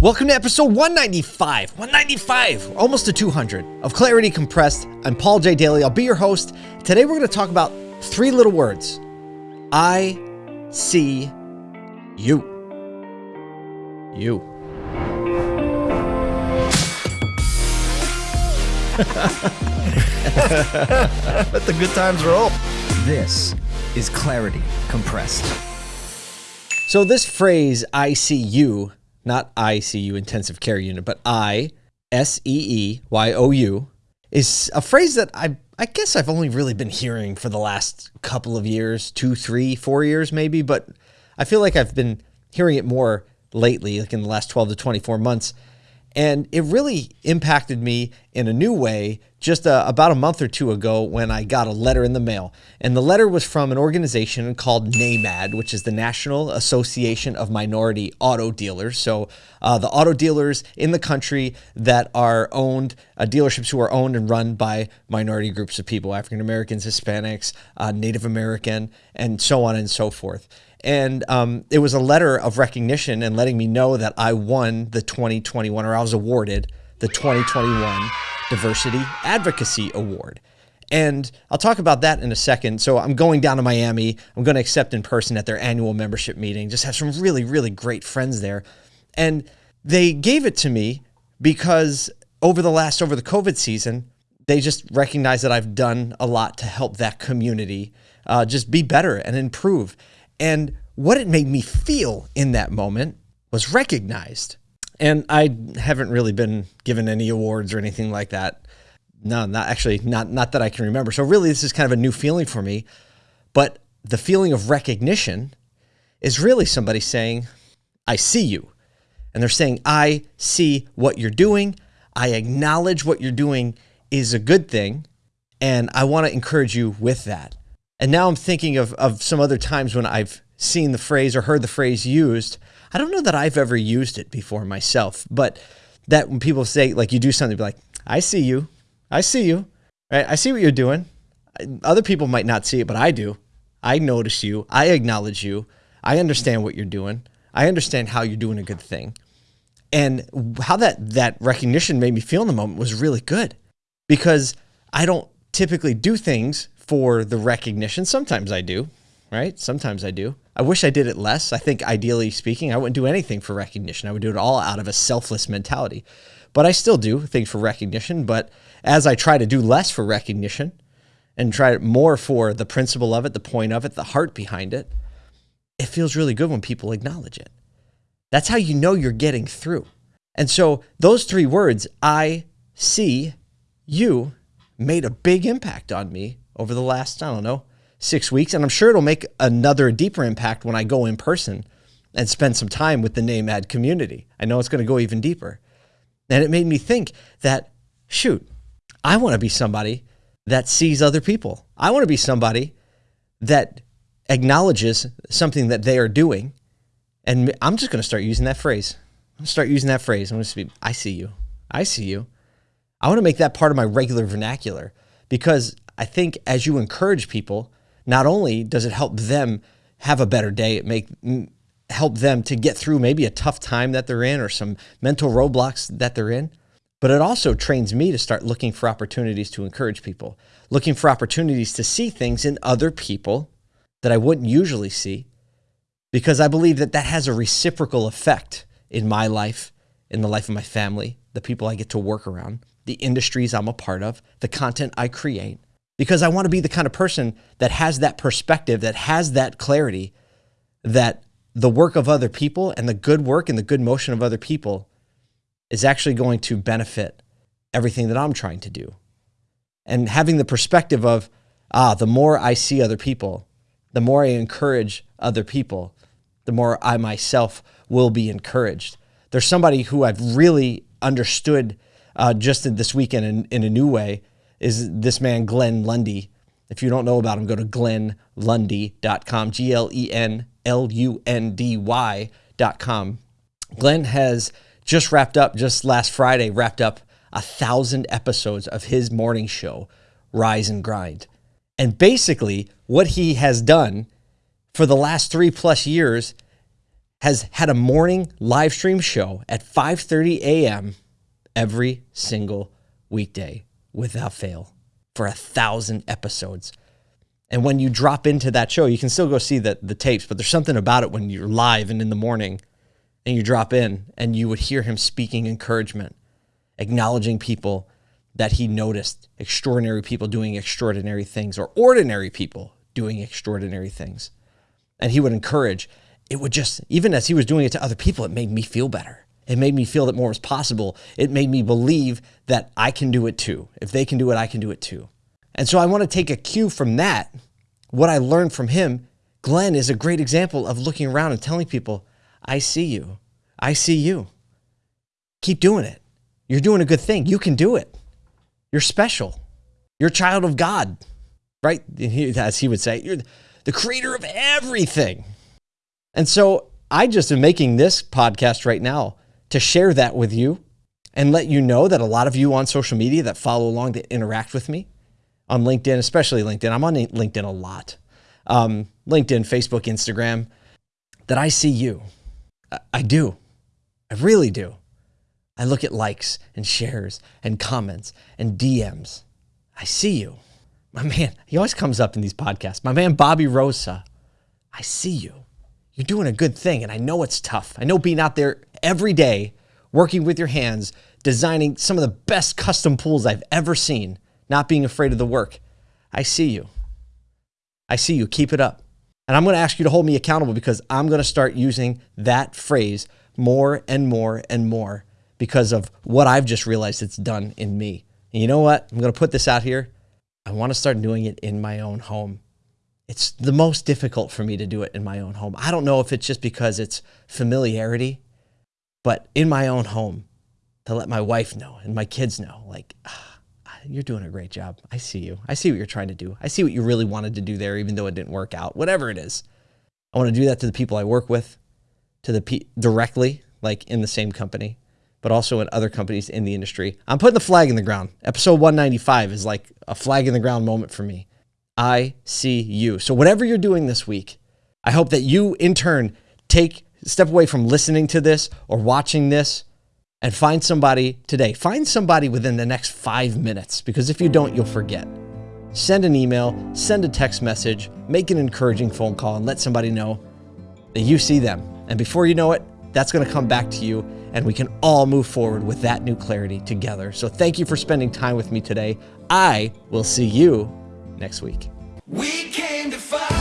Welcome to episode 195, 195, almost to 200 of Clarity Compressed. I'm Paul J. Daly. I'll be your host. Today we're going to talk about three little words I see you. You. Let the good times roll. This is Clarity Compressed. So, this phrase, I see you, not ICU intensive care unit, but I S E E Y O U, is a phrase that I I guess I've only really been hearing for the last couple of years, two, three, four years maybe, but I feel like I've been hearing it more lately, like in the last 12 to 24 months. And it really impacted me in a new way just uh, about a month or two ago when I got a letter in the mail. And the letter was from an organization called NAMAD, which is the National Association of Minority Auto Dealers. So uh, the auto dealers in the country that are owned, uh, dealerships who are owned and run by minority groups of people African Americans, Hispanics, uh, Native American, and so on and so forth. And um, it was a letter of recognition and letting me know that I won the 2021, or I was awarded the 2021 Diversity Advocacy Award. And I'll talk about that in a second. So I'm going down to Miami. I'm going to accept in person at their annual membership meeting. Just have some really, really great friends there. And they gave it to me because over the last, over the COVID season, they just recognize that I've done a lot to help that community uh, just be better and improve. And what it made me feel in that moment was recognized. And I haven't really been given any awards or anything like that. No, not actually, not not that I can remember. So really, this is kind of a new feeling for me. But the feeling of recognition is really somebody saying, "I see you," and they're saying, "I see what you're doing. I acknowledge what you're doing is a good thing, and I want to encourage you with that." And now I'm thinking of of some other times when I've seen the phrase or heard the phrase used I don't know that I've ever used it before myself, but that when people say like you do something, be like, I see you, I see you, right? I see what you're doing. Other people might not see it, but I do. I notice you. I acknowledge you. I understand what you're doing. I understand how you're doing a good thing. And how that that recognition made me feel in the moment was really good because I don't typically do things for the recognition. Sometimes I do, right? Sometimes I do. I wish I did it less. I think ideally speaking, I wouldn't do anything for recognition. I would do it all out of a selfless mentality. But I still do things for recognition. But as I try to do less for recognition and try more for the principle of it, the point of it, the heart behind it, it feels really good when people acknowledge it. That's how you know you're getting through. And so those three words, I see you, made a big impact on me over the last, I don't know, six weeks. And I'm sure it'll make another deeper impact when I go in person and spend some time with the NAMAD community. I know it's going to go even deeper. And it made me think that, shoot, I want to be somebody that sees other people. I want to be somebody that acknowledges something that they are doing. And I'm just going to start using that phrase. I'm going to start using that phrase. I'm going to be, I see you. I see you. I want to make that part of my regular vernacular because I think as you encourage people, not only does it help them have a better day, it make help them to get through maybe a tough time that they're in or some mental roadblocks that they're in, but it also trains me to start looking for opportunities to encourage people, looking for opportunities to see things in other people that I wouldn't usually see because I believe that that has a reciprocal effect in my life, in the life of my family, the people I get to work around, the industries I'm a part of, the content I create because I want to be the kind of person that has that perspective, that has that clarity, that the work of other people and the good work and the good motion of other people is actually going to benefit everything that I'm trying to do. And having the perspective of, ah, the more I see other people, the more I encourage other people, the more I myself will be encouraged. There's somebody who I've really understood uh, just this weekend in, in a new way is this man, Glenn Lundy. If you don't know about him, go to glennlundy.com, G L E N L U N D Y.com. Glenn has just wrapped up, just last Friday, wrapped up a thousand episodes of his morning show, Rise and Grind. And basically, what he has done for the last three plus years has had a morning live stream show at 5:30 a.m. every single weekday without fail for a thousand episodes. And when you drop into that show, you can still go see the, the tapes, but there's something about it when you're live and in the morning and you drop in and you would hear him speaking encouragement, acknowledging people that he noticed, extraordinary people doing extraordinary things or ordinary people doing extraordinary things. And he would encourage. It would just, even as he was doing it to other people, it made me feel better. It made me feel that more was possible. It made me believe that I can do it too. If they can do it, I can do it too. And so I want to take a cue from that, what I learned from him. Glenn is a great example of looking around and telling people, I see you. I see you. Keep doing it. You're doing a good thing. You can do it. You're special. You're a child of God, right? As he would say, you're the creator of everything. And so I just am making this podcast right now to share that with you and let you know that a lot of you on social media that follow along that interact with me on LinkedIn, especially LinkedIn, I'm on LinkedIn a lot. Um, LinkedIn, Facebook, Instagram, that I see you. I, I do. I really do. I look at likes and shares and comments and DMs. I see you. My man, he always comes up in these podcasts. My man, Bobby Rosa, I see you. You're doing a good thing. And I know it's tough. I know being out there every day, working with your hands, designing some of the best custom pools I've ever seen, not being afraid of the work. I see you. I see you. Keep it up. And I'm going to ask you to hold me accountable because I'm going to start using that phrase more and more and more because of what I've just realized it's done in me. And you know what? I'm going to put this out here. I want to start doing it in my own home. It's the most difficult for me to do it in my own home. I don't know if it's just because it's familiarity but in my own home, to let my wife know and my kids know, like, ah, you're doing a great job. I see you. I see what you're trying to do. I see what you really wanted to do there, even though it didn't work out. Whatever it is, I want to do that to the people I work with, to the pe- directly, like in the same company, but also in other companies in the industry. I'm putting the flag in the ground. Episode 195 is like a flag in the ground moment for me. I see you. So whatever you're doing this week, I hope that you in turn take step away from listening to this or watching this and find somebody today. Find somebody within the next five minutes because if you don't, you'll forget. Send an email, send a text message, make an encouraging phone call, and let somebody know that you see them. And before you know it, that's going to come back to you, and we can all move forward with that new clarity together. So thank you for spending time with me today. I will see you next week. We came to fight.